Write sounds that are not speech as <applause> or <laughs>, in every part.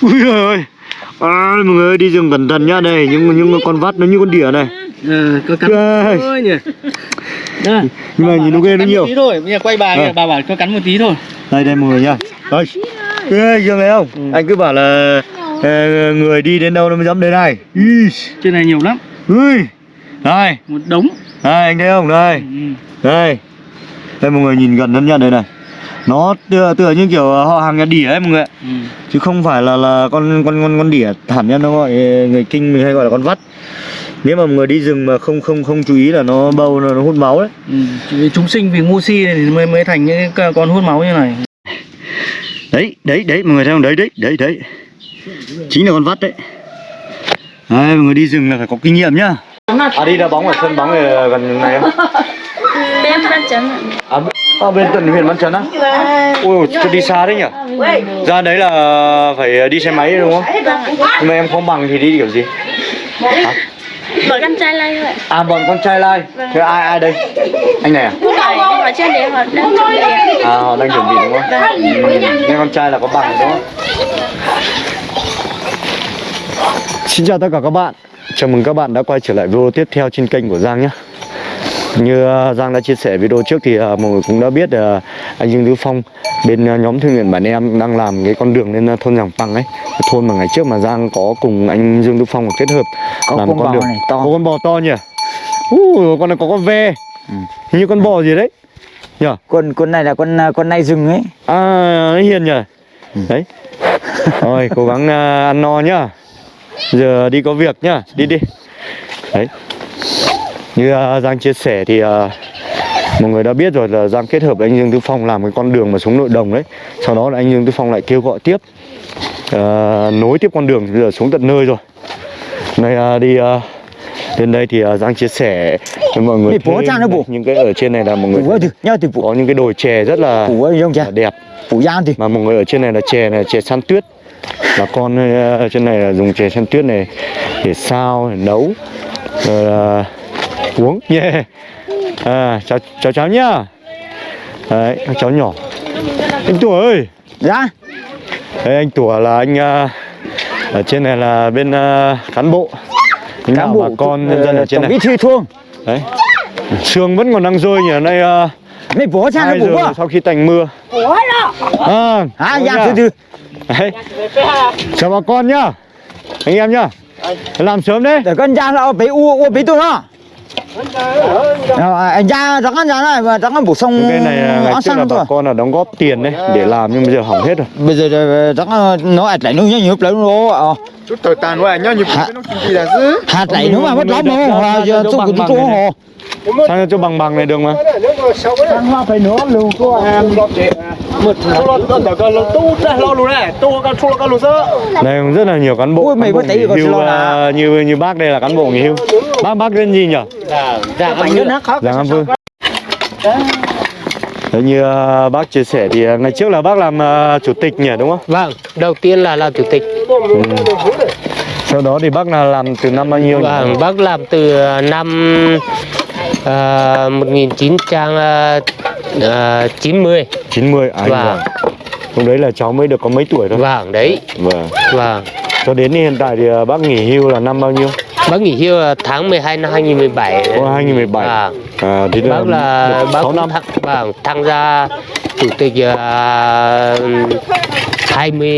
ui, ơi. À, mọi người đi rừng cẩn thận nhá. Đây những những con vắt nó như con đỉa này. Ờ, có cắn Ơi. thôi nhỉ. Đây. nhưng mà nhìn nó ghê nó nhiều. tí thôi. Bây giờ quay bà kìa bà bảo cho cắn một tí thôi. Đây đây mọi người nha đây ghê chưa thấy không? Ừ. anh cứ bảo là ờ, người đi đến đâu nó mới dám đến này. Trên này nhiều lắm. Ui. Đây. Một đống. Đây anh thấy không? Đây. Ừ. đây. Đây mọi người nhìn gần hơn nha đây này nó tựa, tựa như kiểu họ hàng nhà đỉa ấy mọi người ạ. Ừ. chứ không phải là là con con con con đỉa thảm nhân nó gọi người kinh mình hay gọi là con vắt. Nếu mà mọi người đi rừng mà không không không chú ý là nó bâu nó, nó hút máu đấy. Ừ. Chúng sinh vì ngu si này thì mới mới thành những cái con hút máu như này. Đấy đấy đấy mọi người thấy không? Đấy đấy đấy đấy. Chính là con vắt đấy. Đấy mọi người đi rừng là phải có kinh nghiệm nhá. À đi đá bóng ở sân bóng này gần này không? Bên văn chấn ạ. à, à bên tận huyện văn chấn á ui tôi đi xa đấy nhỉ ra đấy là phải đi xe máy đúng không Vâng nhưng mà em không bằng thì đi kiểu gì Bọn con trai lay vậy. à bọn con trai lai thế ai ai đây anh này à họ trên đấy họ đang chuẩn bị à họ đang chuẩn bị đúng không ừ. nên con trai là có bằng đúng không Xin chào tất cả các bạn Chào mừng các bạn đã quay trở lại video tiếp theo trên kênh của Giang nhé Như uh, Giang đã chia sẻ video trước thì uh, mọi người cũng đã biết uh, anh Dương Tứ Phong bên nhóm thương nguyện bản em đang làm cái con đường lên thôn Giàng Păng ấy thôn mà ngày trước mà Giang có cùng anh Dương Tứ Phong kết hợp Có làm con bò đường. này to. có con bò to nhỉ? Uh, con này có con ve. Hình như con bò gì đấy. Nhỉ? Con con này là con con nai rừng ấy. À, hiền nhỉ? Đấy. Rồi, cố gắng ăn no nhá. Giờ đi có việc nhá. Đi đi. Đấy Như à, Giang chia sẻ thì à, Mọi người đã biết rồi là Giang kết hợp với anh Dương Tư Phong làm cái con đường mà xuống nội đồng đấy. Sau đó là anh Dương Tư Phong lại kêu gọi tiếp à, Nối tiếp con đường bây giờ xuống tận nơi rồi. Này à, đi à, Đến đây thì à, Giang chia sẻ với mọi người thêm. Những cái ở trên này là mọi người có những cái đồi chè rất là đẹp. Mà mọi người ở trên này là chè này chè săn tuyết. Bà con ờ, ở trên này là dùng chè săn tuyết này để sao để nấu. Rồi là uống nhé <laughs> à, chào chào cháu nhá. Đấy cháu nhỏ. Anh tủa ơi. Ra đấy anh tủa là anh ờ, ở trên này là bên ờ, cán bộ. Lãnh đạo bà con nhân dân ở trên tổng bí này? thư thôn đấy. Sương vẫn còn đang rơi nhỉ nay uh, mày bố sang hai nó bố giờ à? sau khi tạnh mưa. À, à nhá. từ từ. Đấy. Chào bà con nhá. Anh em nhá. Làm sớm đấy. Để con giang là bị u u bị tôi nó Ờ, anh giang rắn ăn giang này mà rắn ăn bổ sung Cái này là ngày trước là bà con là đóng góp tiền đấy Để làm nhưng bây giờ hỏng hết rồi. Bây giờ ờ, rắn ăn- nó ạch lại nó nhớ nhớ lại nó ờ chút thời tàn quá nhá Hả? cái nó gì là dữ hạt lại nó mà mất lắm không? Ra, giờ tôi cũng này hồ. Sao cho bằng bằng này được mà? Hoa phải nữa lưu có em lo tu đây luôn này luôn rất là nhiều cán bộ Ui, mày cán bộ có còn hưu, lo à, là- như như bác đây là cán bộ nghỉ hưu. Bác bác tên gì nhỉ? giang ăn nó khác. Giang An Vương Đấy như à, bác chia sẻ thì à, ngày trước là bác làm à, chủ tịch nhỉ đúng không? Vâng, đầu tiên là làm chủ tịch. Sau đó thì bác là làm từ năm bao nhiêu nhỉ? Vâng, bác làm từ năm uh, 1990. 90 à, Vâng. vâng. Lúc đấy là cháu mới được có mấy tuổi thôi Vâng, đấy. Vâng Vâng. Cho đến hiện tại thì bác nghỉ hưu là năm bao nhiêu? Bác nghỉ hưu là tháng 12 năm 2017. Ô, 2017 Vâng. à, thì Bác là bác 6 cũng năm tham, vâng, tham gia chủ tịch uh, 20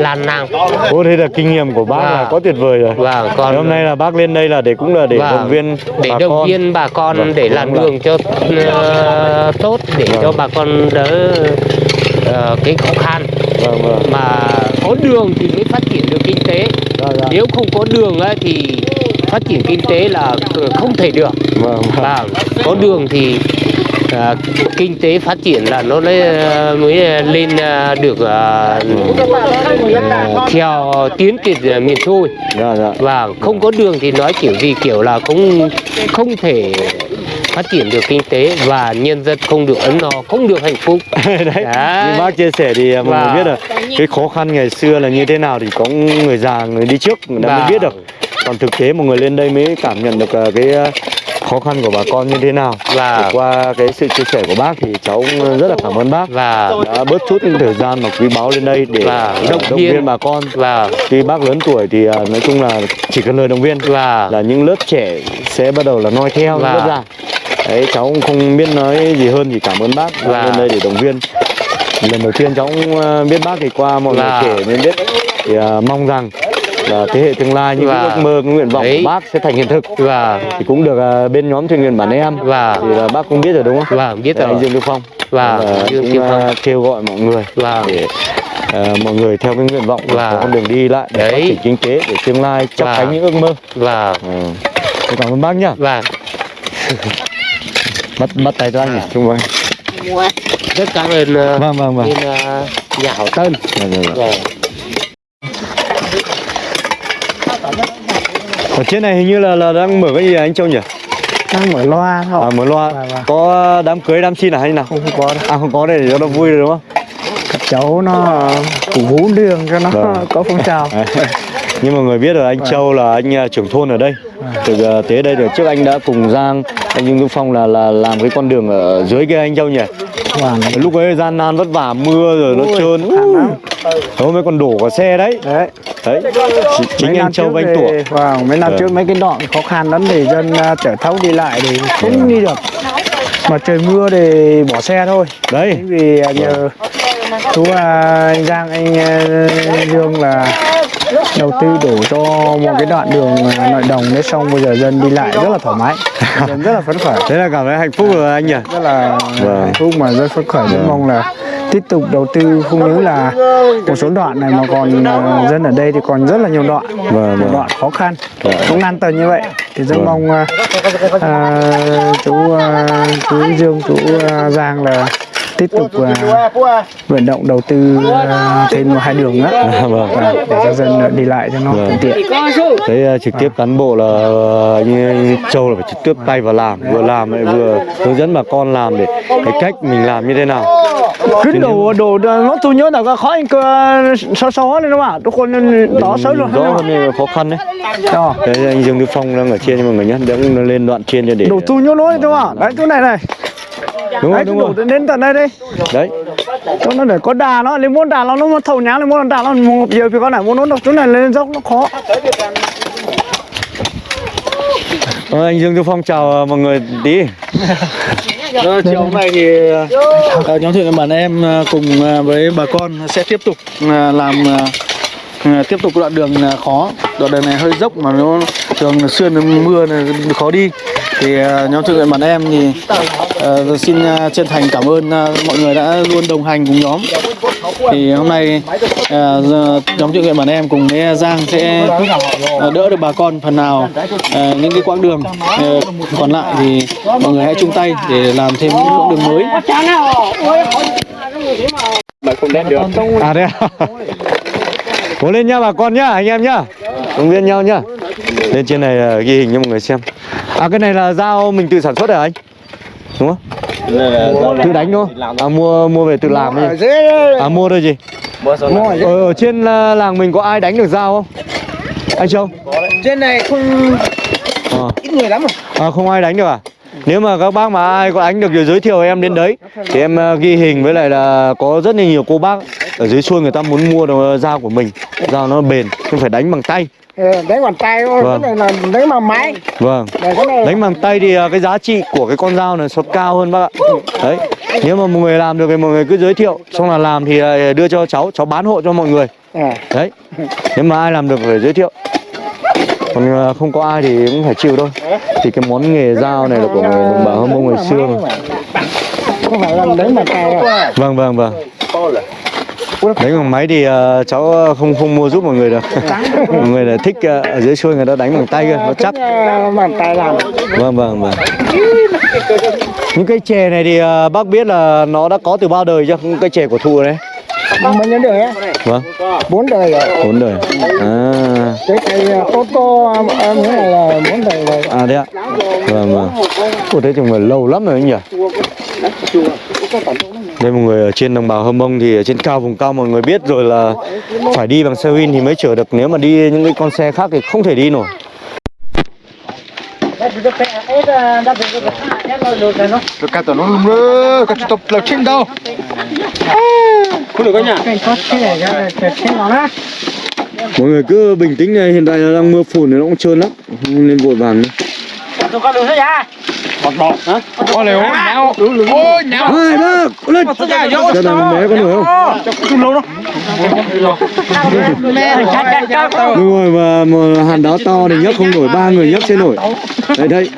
lan năm. Ô thế là kinh nghiệm của bác là Vâng. có tuyệt vời rồi Vâng, Thế còn hôm nay là bác lên đây là để cũng là để Vâng, động viên để bà động con viên bà con Vâng, để làm đường cho ờ, tốt để Vâng. cho bà con đỡ ờ, cái khó khăn Vâng vâng mà có đường thì mới phát triển được kinh tế. Nếu không có đường á, thì phát triển kinh tế là không thể được. Vâng vâng. Và có đường thì à, kinh tế phát triển là nó mới, mới lên à, được à, theo tiến trình miền xuôi. Dạ dạ. Và không có đường thì nói kiểu gì kiểu là cũng không thể phát triển được kinh tế và nhân dân không được ấm no không được hạnh phúc đấy <laughs> Đấy. như bác chia sẻ thì à, mọi Vâng. người biết là cái khó khăn ngày xưa là như thế nào thì có người già người đi trước người ta mới Vâng. biết được còn thực tế mọi người lên đây mới cảm nhận được à, cái à, khó khăn của bà con như thế nào Và- Thì qua cái sự chia sẻ của bác thì cháu cũng rất là cảm ơn bác và đã bớt chút những thời gian mà quý báu lên đây để Và động, động viên. viên bà con và khi bác lớn tuổi thì nói chung là chỉ cần lời động viên và là những lớp trẻ sẽ bắt đầu là noi theo Và- lớp già đấy cháu cũng không biết nói gì hơn thì cảm ơn bác Và- lên đây để động viên. Lần đầu tiên cháu cũng à, biết bác thì qua mọi Và- người kể nên biết thì à, mong rằng là thế hệ tương lai những Và- ước mơ cái nguyện vọng Đấy. của bác sẽ thành hiện thực. Và thì cũng được à, bên nhóm thuyền viên bản em. Và- thì là bác cũng biết rồi đúng không? Và biết anh rồi. Dương Đức Phong. Và Là Dương cũng Phong. kêu gọi mọi người Và- để à, mọi người theo cái nguyện vọng Và- có con đường đi lại để phát triển kinh tế để tương lai chắp Và- cánh những ước mơ. Và ừ. Cảm ơn bác nhá. Và <laughs> bắt bắt tay cho anh nhỉ Trung Vâng rất cảm ơn ờ, vâng vâng vâng. bên ờ, nhà hảo tân Vâng, vâng, vâng. Và ở trên này hình như là là đang mở cái gì à, anh Châu nhỉ? Đang mở loa thôi. À mở loa. Vâng, vâng. có đám cưới đám xin à hay nào? Không có đâu. À không có đây để cho nó vui rồi đúng không? Các cháu nó cổ vũ đường cho nó Vâng. có phong trào. À, nhưng mà người biết rồi anh Châu là anh à, trưởng thôn ở đây. Từ à, tới đây được trước anh đã cùng Giang anh Dương Đức Phong là là làm cái con đường ở dưới kia anh Châu nhỉ? Vâng. lúc ấy gian nan vất vả mưa rồi nó trơn. hôm mới còn đổ cả xe đấy. Đấy. Đấy. Chính, chính Mấy anh Châu với anh Tủa. Vâng, mấy năm Vâng. trước mấy cái đoạn khó khăn lắm thì dân à, chở thấu đi lại thì không đi được. Mà trời mưa thì bỏ xe thôi. đấy. Chính vì nhờ chú à, anh Giang anh Dương là đầu tư đổ cho một cái đoạn đường à, nội đồng đấy xong bây giờ dân đi lại rất là thoải mái. <laughs> Dân rất là phấn khởi. thế là cảm thấy hạnh phúc rồi anh nhỉ? Rất là Vâng. hạnh phúc mà rất phấn khởi. Rất mong là tiếp tục đầu tư. Không những là một số đoạn này mà còn à, dân ở đây thì còn rất là nhiều đoạn. Vâng, vâng. đoạn khó khăn cũng nan tần như vậy. Thì rất mong à, à, chú à, chú Dương chú à, Giang là tiếp tục à, vận động đầu tư à, thêm một hai đường nữa vâng. à, để cho dân đi lại cho nó Vâng. thuận tiện. Thế à, trực tiếp cán bộ là như anh Châu là phải trực tiếp tay vào làm vừa làm lại vừa hướng dẫn bà con làm để cái cách mình làm như thế nào. Cứ đổ đổ nó tôi nhớ là có khó anh cơ xó xó lên đúng không ạ? Tôi còn đó sớm rồi rõ hơn là khó khăn đấy. Đó. Đấy, anh Dương Đức Phong đang ở trên nhưng mà người nhá đang lên đoạn trên cho để đổ tu nhớ lối đúng không ạ? Đấy chỗ này này đúng rồi đúng rồi. đến tận đây đi. Đấy. Chỗ nó để có đà nó nếu muốn đà nó nó thầu nhá nếu muốn đà nó một giờ thì con này muốn nó độc chỗ này lên dốc nó khó. Ờ, anh Dương Đức Phong chào à, mọi người tí. <laughs> Ờ, chiều hôm nay thì ờ, nhóm viên bản em ờ, cùng ờ, với bà con sẽ tiếp tục ờ, làm ờ, ờ, tiếp tục đoạn đường ờ, khó. Đoạn đường này hơi dốc mà nó thường xuyên mưa này khó đi thì ờ, nhóm thuyền viên bản em thì ờ, xin ờ, chân thành cảm ơn ờ, mọi người đã luôn đồng hành cùng nhóm. Thì hôm nay giờ nhóm thuyền viên bản em cùng với Giang sẽ ờ, đỡ được bà con phần nào ờ, những cái quãng đường ờ, còn lại thì mọi người hãy chung tay để làm thêm những quãng đường mới. À đây à? <laughs> Cố lên nhá bà con nhá anh em nhá. Động viên nhau nhá. Lên trên này ghi hình cho mọi người xem à cái này là dao mình tự sản xuất hả anh? Đúng không? Tự đánh đúng không à mua mua về tự làm ấy à mua thôi gì ở, ở trên à, làng mình có ai đánh được dao không? Anh châu? Trên này không Ờ. ít người lắm À, không ai đánh được à? Nếu mà các bác mà ai có đánh được thì giới thiệu em đến đấy Thì em ờ, ghi hình với lại là có rất là nhiều cô bác Ở dưới xuôi người ta muốn mua đồ dao của mình. Dao nó bền, không phải đánh bằng tay. Đánh bàn tay thôi Vâng. cái này là đánh bằng máy. Vâng. Này Đánh bằng tay thì ờ, cái giá trị của cái con dao này sẽ cao hơn bác ạ. Đấy. Nếu mà mọi người làm được thì mọi người cứ giới thiệu. Xong là làm thì ờ, đưa cho cháu, cháu bán hộ cho mọi người. Đấy. Nếu mà ai làm được phải giới thiệu. Còn ờ, không có ai thì cũng phải chịu thôi. Thì cái món nghề dao này là của người đồng bào Hâm Mông ngày xưa mà. Không phải là đánh bàn tay đâu. Vâng vâng vâng Đánh bằng máy thì ờ, cháu không không mua giúp mọi người được Mọi người là thích ờ, ở dưới xuôi người ta đánh bằng tay cơ, nó chắc Ờ, bàn tay làm Vâng vâng vâng Những cây chè này thì ờ, bác biết là nó đã có từ bao đời chưa? Cây chè của thụ đấy bao nhiêu đời á Vâng, bốn đời rồi bốn đời À, cái cây tô tô em nghĩ là bốn đời rồi à đấy ạ Vâng vâng Ủa thế chừng phải lâu lắm rồi anh nhỉ Đây mọi người ở trên đồng bào Hâm Mông thì ở trên cao vùng cao mọi người biết rồi là phải đi bằng xe win thì mới chở được nếu mà đi những cái con xe khác thì không thể đi nổi tao nó lùm rơ, cả tụi tao lợt trên đâu. Không được các nhà. mọi người cứ bình tĩnh này hiện tại là đang mưa phùn này nó cũng trơn lắm nên vội vàng nữa Có liều. Nhão. Ôi, nhão. hai ba lên. Cho thằng bé có nổi không? Đúng rồi mà, mà hàn đáo to thì nhấc không nổi ba người nhấc sẽ nổi. Đây đây.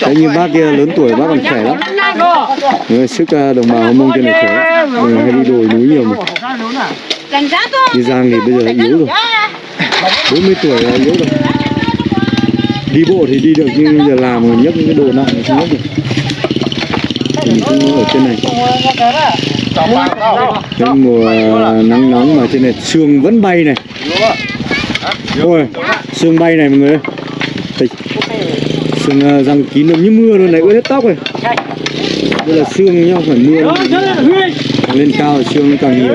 Đấy như bác kia lớn tuổi bác còn khỏe lắm. Người sức à, đồng bào mông trên này khỏe Người hay đi đồi núi nhiều mà. Đi giang thì bây giờ yếu rồi. 40 tuổi là yếu rồi đi bộ thì đi được, nhưng giờ làm rồi, nhấc những cái đồ nặng thì không nhấc được. Thì mình cũng ở trên này. Trong mùa nắng nóng mà trên này, sương vẫn bay này. Ôi, sương bay này mọi người ơi. Sương à, răng kín được như mưa luôn, này ướt hết tóc rồi. Đây là sương nhau, phải mưa càng lên cao sương càng nhiều.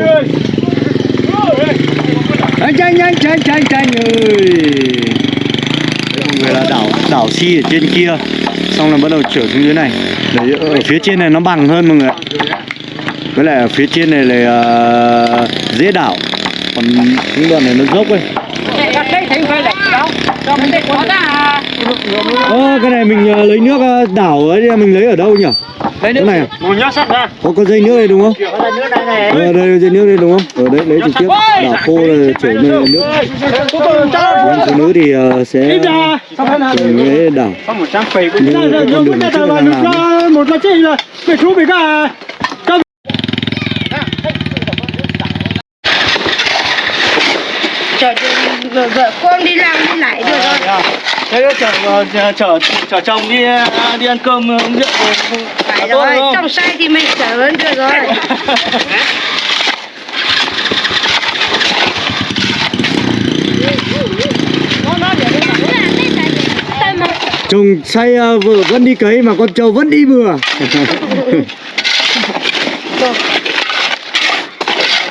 Anh nhanh anh nhanh nhanh tranh ơi. Là đảo đảo si ở trên kia. Xong là bắt đầu trở xuống dưới này. Đấy, ở phía trên này nó bằng hơn mọi người ạ. Với lại ở phía trên này là ờ, dễ đảo. Còn những đoạn này nó dốc ấy Ơ cái này mình ờ, lấy nước ờ, đảo ấy mình lấy ở đâu nhỉ? Lấy nước này à? Một nhát sắt ra. Có có dây nước đây đúng không? Ờ đây dây nước đây đúng không? Ở đấy lấy trực tiếp đảo khô là chảy lên nước. Còn phụ nữ thì ờ, sẽ dùng cái đảo. Không một trăm phẩy cũng Như cái con đường trước đang làm một là chơi là phải thú bị cả. Chở vợ, vợ con đi làm đi lại được rồi Thế chở chở chở chở chồng đi đi ăn cơm uống rượu. Phải Tốt rồi, không? trong say thì mình chở hơn được rồi <laughs> Chồng say ờ, vợ vẫn đi cấy mà con trâu vẫn đi bừa. <laughs> <laughs> Còn cháu thì chút mùa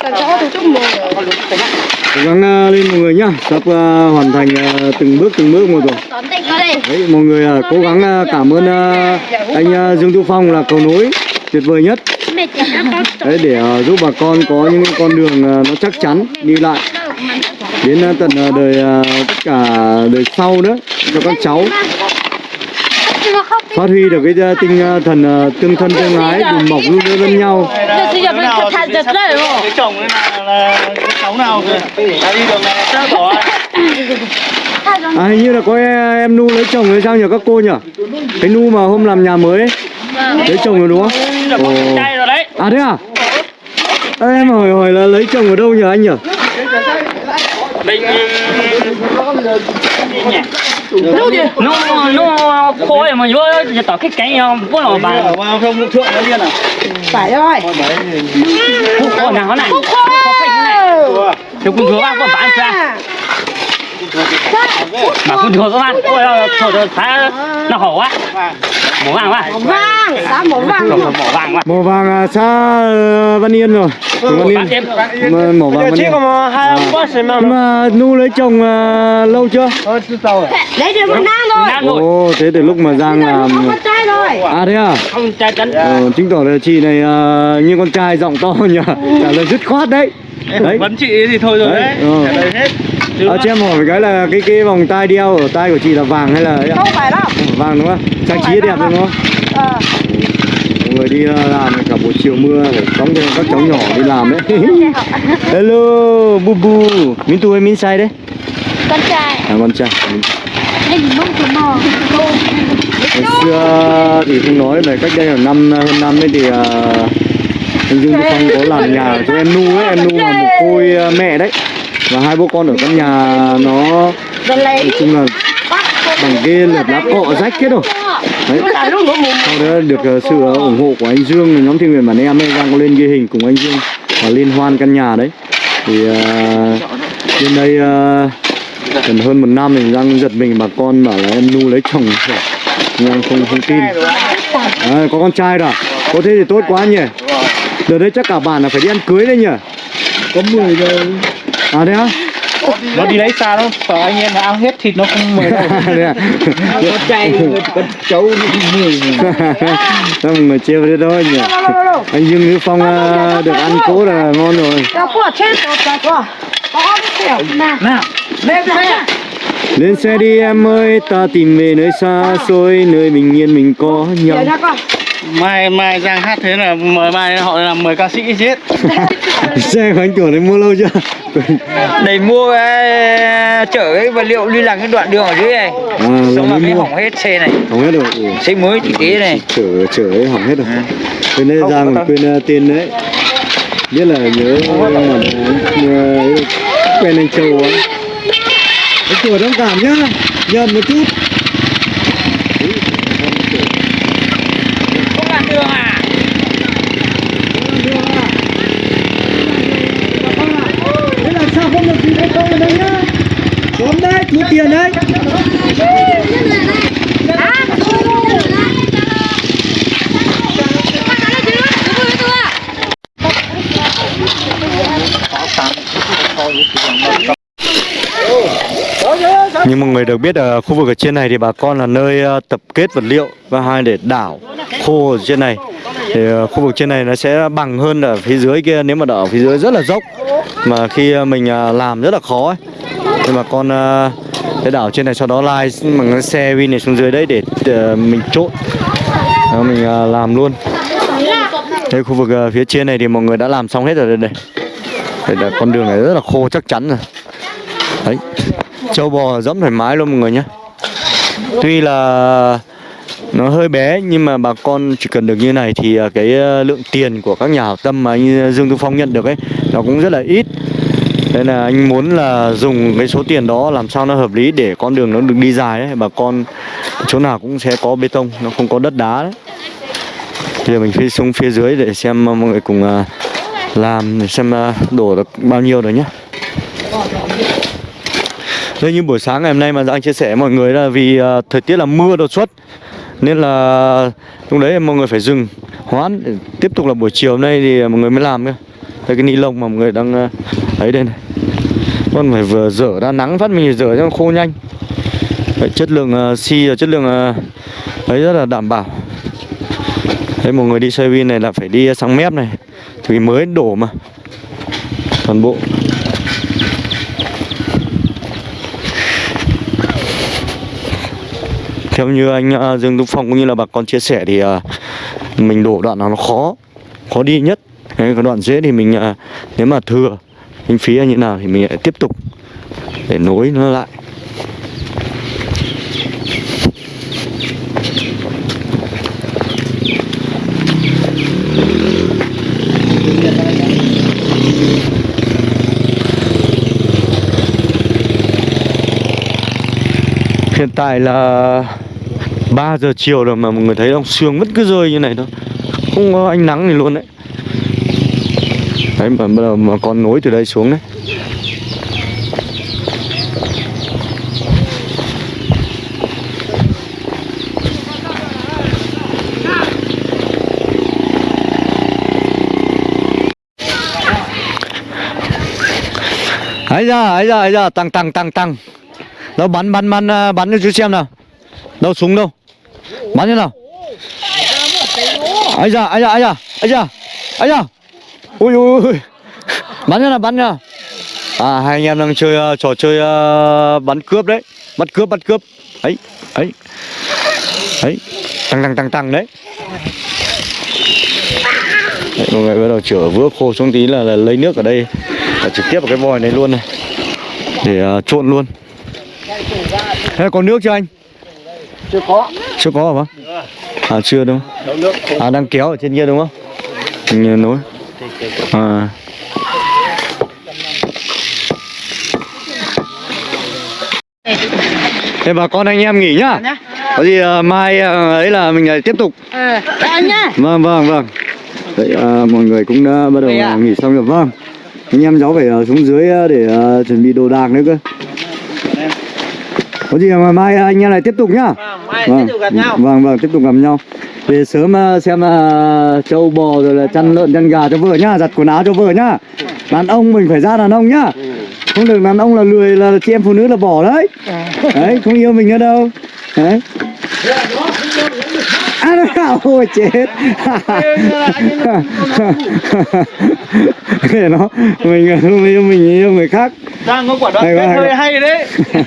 Cố gắng ờ, lên mọi người nhá, sắp ờ, hoàn thành ờ, từng bước từng bước một rồi. Đấy, mọi người ờ, cố gắng ờ, cảm ơn ờ, anh ờ, Dương Thu Phong là cầu nối tuyệt vời nhất. Đấy để ờ, giúp bà con có những con đường ờ, nó chắc chắn đi lại. Đến ờ, tận ờ, đời ờ, tất cả đời sau nữa cho các cháu phát huy được cái ờ, tinh ờ, thần ờ, tương thân tương ái đùm bọc giúp đỡ lẫn nhau. Chồng là cháu nào đi đường này chắc bỏ. à hình như là có em, em nu lấy chồng hay sao nhỉ các cô nhỉ? Cái nu mà hôm làm nhà mới ấy. lấy chồng rồi đúng không? Ồ. Trai rồi đấy. à thế à? Ê, em hỏi hỏi là lấy chồng ở đâu nhỉ anh nhỉ? Mình nó nó khô mà vô giờ tỏ cái cánh nhau bố nó bà vào không thượng nó điên à? Phải rồi. Khô nào này? Phình này. Thì cũng thừa bác có bán ra. Mà cũng thừa các bạn ôi thừa thừa thái nó hổ quá mỏ vàng quá. Vàng, sao mỏ vàng mỏ vàng quá. Màu vàng à, xa ờ, Văn Yên rồi. Trường Văn Yên. Màu vàng Văn Yên. nhưng mà nu lấy chồng ờ, lâu chưa? Lấy được một năm rồi. Rồi. Ồ thế từ lúc mà Giang làm Con trai rồi. À thế à? Không trai tấn. Ờ, chứng tỏ là chị này ờ, như con trai giọng to nhỉ. Trả lời dứt khoát đấy. Đấy. vấn chị thì thôi rồi Đấy, đấy à, cho em hỏi cái là cái cái vòng tai đeo ở tai của chị là vàng hay là ấy ạ? Không phải đâu. Vàng đúng không? Trang trí đẹp đúng không? Ờ. Mọi người đi ờ, làm cả buổi chiều mưa phải cõng cho các cháu nhỏ đi làm đấy <laughs> hello bu bu min tuổi min sai đấy? Con trai. À con trai. Của mò ngày xưa thì không nói về cách đây là năm hơn năm ấy thì ờ, anh Dương Phong có làm nhà cho em nu ấy. Em nu là một côi ờ, mẹ đấy và hai bố con ở căn nhà nó Rồi nói chung là bằng ghê lợp lá cọ rách hết rồi đấy. Sau đó được ờ, sự ờ, ủng hộ của anh Dương nhóm thiên nguyện bản em ấy đang có lên ghi hình cùng anh Dương và liên hoan căn nhà đấy. Thì uh, bên đây ờ, gần hơn một năm thì đang giật mình bà con bảo là em nu lấy chồng rồi. nhưng em không không tin. Đấy, có con trai rồi. À? có thế thì tốt quá nhỉ. Đợt đấy chắc cả bản là phải đi ăn cưới đấy nhỉ. Có 10 giờ à thế á. Nó đi lấy xa đâu sợ anh em là ăn hết thịt nó không mời đâu. <laughs> À? con trai con cháu mười mọi người chia với thôi nhỉ. Anh Dương Ngữ Phong được ăn cỗ là ngon rồi. Có nào. nào Lên xe. Lên xe đi em ơi, ta tìm về nơi xa xôi Nơi bình yên mình có nhau. Mai mai giang hát thế là mời mai họ làm mời ca sĩ chết. Xe của anh chủ này mua lâu chưa? <laughs> Để mua cái, chở cái vật liệu đi làm cái đoạn đường ở dưới này. À, Xong là là mới hỏng hết xe này. Hỏng hết rồi. Xe mới thì kế này. Chở, chở ấy hỏng hết rồi. Ừ. Quên đấy Giang còn quên uh, tên đấy. Biết là nhớ mà uh, quen anh Châu á Anh chủ thông cảm nhá. Nhầm một chút Không làm đường à Thế là sao không được gì hay không ở đây nhá Tóm đấy, thu tiền đấy như mọi người được biết ở khu vực ở trên này thì bà con là nơi ờ, tập kết vật liệu và hai để đảo khô ở trên này. Thì ờ, khu vực trên này nó sẽ bằng hơn ở phía dưới kia nếu mà đảo ở phía dưới rất là dốc mà khi ờ, mình làm rất là khó ấy. Nhưng mà con để cái đảo trên này sau đó lai bằng cái xe win này xuống dưới đấy để mình trộn Đó, mình làm luôn. Đây khu vực phía trên này thì mọi người đã làm xong hết rồi đây đây. Đây là con đường này rất là khô chắc chắn rồi. Đấy Châu bò dẫm thoải mái luôn mọi người nhé. Tuy là nó hơi bé nhưng mà bà con chỉ cần được như này thì à, cái à, lượng tiền của các nhà hảo tâm mà anh Dương Tư Phong nhận được ấy nó cũng rất là ít. Nên là anh muốn là dùng cái số tiền đó làm sao nó hợp lý để con đường nó được đi dài ấy Bà con chỗ nào cũng sẽ có bê tông, nó không có đất đá đấy. Bây giờ mình phi xuống phía dưới để xem mọi người cùng à, làm để xem đổ được bao nhiêu rồi nhé đây như buổi sáng ngày hôm nay mà anh chia sẻ với mọi người là vì uh, thời tiết là mưa đột xuất nên là lúc đấy mọi người phải dừng hoãn tiếp tục là buổi chiều hôm nay thì mọi người mới làm cơ. Đây cái ni lông mà mọi người đang à, uh, ấy đây này. Con phải vừa rửa ra nắng phát mình rửa cho khô nhanh. Đấy, chất lượng uh, xi và chất lượng uh, ấy rất là đảm bảo. Đấy mọi người đi xe win này là phải đi sang mép này. Thì mới đổ mà. Toàn bộ theo như anh à, Dương Đức Phong cũng như là bà con chia sẻ thì à, mình đổ đoạn nào nó khó khó đi nhất. Cái đoạn dễ thì mình à, nếu mà thừa, kinh phí như như nào thì mình lại tiếp tục để nối nó lại. Hiện tại là 3 giờ chiều rồi mà mọi người thấy ông Sương vẫn cứ rơi như này thôi. Không có ánh nắng gì luôn đấy. Đấy mà, mà, mà con nối từ đây xuống đấy. Ấy ra ấy ra ấy ra tăng tăng tăng tăng đâu bắn bắn bắn ờ, bắn cho chú xem nào. Đâu súng đâu? Bắn thế nào? Ấy da ấy da ấy da ấy da ấy da. Ui ui ui <laughs> bắn thế nào bắn nào? À hai anh em đang chơi uh, trò chơi uh, bắn cướp đấy. Bắt cướp bắt cướp. Ấy ấy ấy. Tăng tăng tăng tăng đấy. Đấy, mọi người bắt đầu chở vữa khô xuống tí là, là lấy nước ở đây là trực tiếp vào cái vòi này luôn này. Để uh, trộn luôn. Thế có nước chưa anh? Chưa có. Chưa có hả bác? À chưa đúng không? À đang kéo ở trên kia đúng không? Mình nối À. Thế bà con anh em nghỉ nhá. Có gì uh, mai uh, ấy là mình lại tiếp tục. Ờ, anh nhá. Vâng vâng vâng. Đấy à, mọi người cũng đã bắt đầu à, nghỉ xong rồi. Vâng. Anh em cháu phải uh, xuống dưới uh, để uh, chuẩn bị đồ đạc nữa cơ Có gì mà mai anh em lại tiếp tục nhá. Mai vâng. tiếp tục gặp nhau. Vâng vâng tiếp tục gặp nhau. Về sớm uh, xem uh, trâu bò rồi là chăn lợn chăn gà cho vợ nhá Giặt quần áo cho vợ nhá. Đàn ông mình phải ra đàn ông nhá. Không được đàn ông là lười là chị em phụ nữ là bỏ đấy. Đấy không yêu mình nữa đâu. Đấy. À nó ôi chết để nó mình yêu mình yêu người khác Giang có quả đoạn Hay hơi hay đấy <laughs>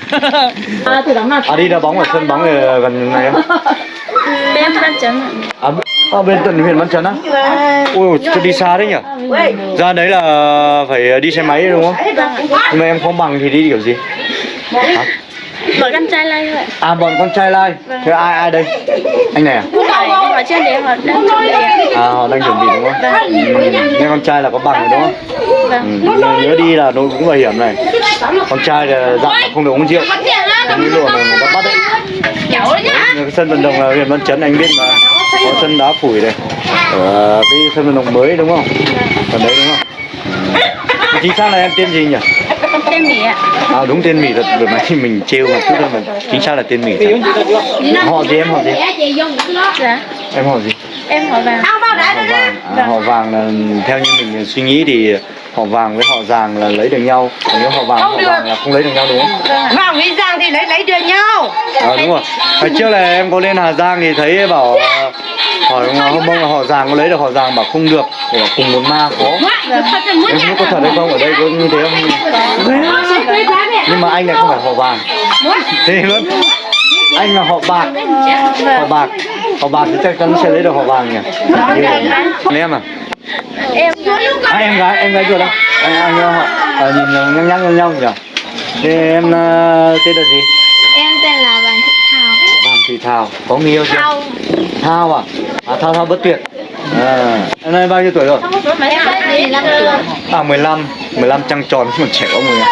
À đi đá bóng ở sân bóng ở gần này? <laughs> Bên văn chấn À, à bên tận huyện Văn Chấn á? Ôi, tôi đi xa đấy nhỉ? Ra đấy là phải đi xe máy đúng không? Nhưng mà em không bằng thì đi kiểu gì? Bởi con trai lay vậy À bọn con trai lai. Thế ai ai đây? Anh này à? Phải đi vào trên đấy họ đang chuẩn bị. À họ đang chuẩn bị đúng không? Ừ. Nhưng con trai là có bằng rồi đúng không? Vâng Ừ. Nhớ, đi là nó cũng bảo hiểm này. Con trai là dặn là không được uống rượu. Đi luồng là người ta bắt đấy. Sân vận động là huyện Văn Chấn anh biết mà. Có sân đá phủi này. Ở cái sân vận động mới đúng không? Còn đấy đúng không? Ừ. Chính xác là em tên gì nhỉ? Tên Mỹ ạ À đúng tên Mỹ thật vừa nãy mình trêu một chút thôi mà chính xác là tên Mỹ thật. Họ gì em họ gì? Dạ Em họ gì? Em hỏi vàng Họ vàng. À, họ vàng là theo như mình suy nghĩ thì họ vàng với họ giàng là lấy được nhau. Còn nếu họ vàng họ vàng là không lấy được nhau đúng không? Vàng với Giang thì lấy lấy được nhau À, đúng rồi. Hồi trước là em có lên Hà Giang thì thấy bảo ờ, bông là họ giàng có lấy được họ giàng bảo không được, để bảo cùng một ma khó. Em không biết có thật hay không ở đây có như thế không? Nhưng mà anh này không phải họ vàng. Thế luôn. Anh là họ bạc. Họ bạc. Họ bạc thì chắc chắn sẽ lấy được họ vàng nhỉ. Còn em à? Em À, em gái, em gái ruột đâu? Anh, anh họ à, nhìn nhăn nhăn nhăn nhau nhỉ? Thế em ờ, tên là gì? Em tên là Vàng Thị Thảo Vàng Thị Thảo. Có người yêu chưa? Thao à? À Thao Thao bất tuyệt. À, em nay bao nhiêu tuổi rồi? À 15, 15 trăng tròn còn trẻ không người.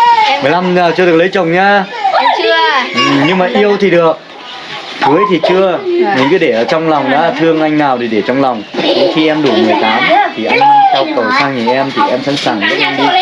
15 giờ chưa được lấy chồng nhá. Em chưa Ừ, nhưng mà yêu thì được. Cưới thì chưa. Mình cứ để ở trong lòng đã thương anh nào thì để trong lòng. Đến khi em đủ 18 thì anh theo cầu sang nhà em thì em sẵn sàng dẫn em đi